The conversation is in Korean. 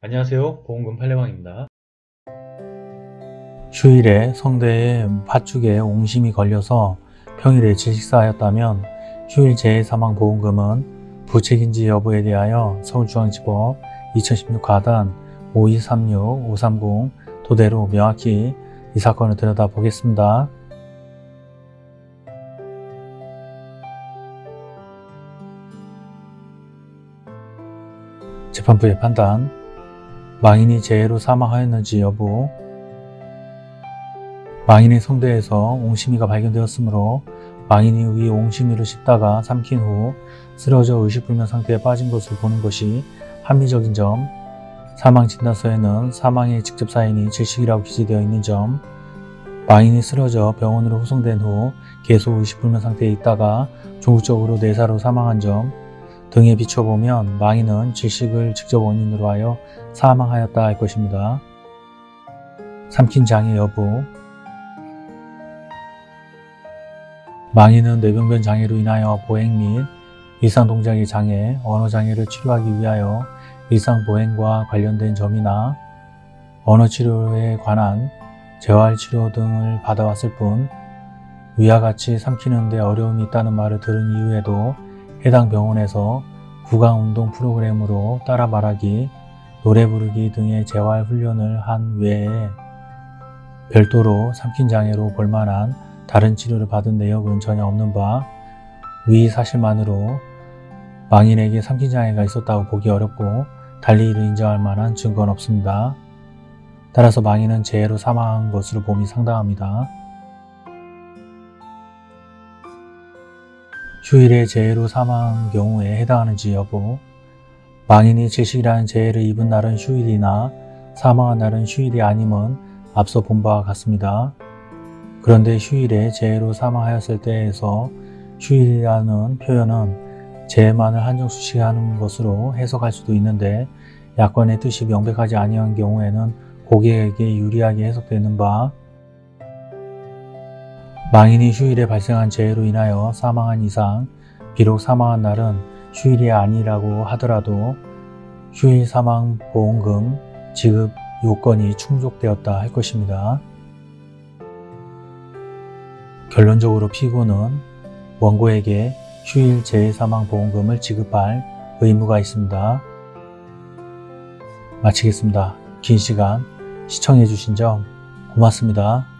안녕하세요 보험금 팔례방입니다 휴일에 성대에 팥죽에 옹심이 걸려서 평일에 질식사하였다면 휴일 재해사망보험금은 부책인지 여부에 대하여 서울중앙지법 2016 가단 5236-530 도대로 명확히 이 사건을 들여다보겠습니다. 재판부의 판단 망인이 재해로 사망하였는지 여부. 망인의 성대에서 옹심이가 발견되었으므로 망인이 위 옹심이를 씹다가 삼킨 후 쓰러져 의식불명 상태에 빠진 것을 보는 것이 합리적인 점 사망진단서에는 사망의 직접 사인이 질식이라고 기재되어 있는 점 망인이 쓰러져 병원으로 후송된 후 계속 의식불명 상태에 있다가 종국적으로 내사로 사망한 점 등에 비춰보면 망인은 질식을 직접 원인으로 하여 사망하였다 할 것입니다. 삼킨 장애 여부 망인은 뇌병변 장애로 인하여 보행 및 일상 동작의 장애, 언어 장애를 치료하기 위하여 일상 보행과 관련된 점이나 언어 치료에 관한 재활 치료 등을 받아왔을 뿐 위와 같이 삼키는 데 어려움이 있다는 말을 들은 이후에도 해당 병원에서 구강운동 프로그램으로 따라 말하기, 노래 부르기 등의 재활 훈련을 한 외에 별도로 삼킨 장애로 볼만한 다른 치료를 받은 내역은 전혀 없는 바 위 사실만으로 망인에게 삼킨 장애가 있었다고 보기 어렵고 달리 이를 인정할 만한 증거는 없습니다. 따라서 망인은 재해로 사망한 것으로 봄이 상당합니다. 휴일에 재해로 사망한 경우에 해당하는지 여부 망인이 질식이라는 재해를 입은 날은 휴일이나 사망한 날은 휴일이 아님은 앞서 본 바와 같습니다. 그런데 휴일에 재해로 사망하였을 때에서 휴일이라는 표현은 재해만을 한정수식하는 것으로 해석할 수도 있는데 약관의 뜻이 명백하지 아니한 경우에는 고객에게 유리하게 해석되는 바 망인이 휴일에 발생한 재해로 인하여 사망한 이상 비록 사망한 날은 휴일이 아니라고 하더라도 휴일 사망 보험금 지급 요건이 충족되었다 할 것입니다. 결론적으로 피고는 원고에게 휴일 재해 사망 보험금을 지급할 의무가 있습니다. 마치겠습니다. 긴 시간 시청해주신 점 고맙습니다.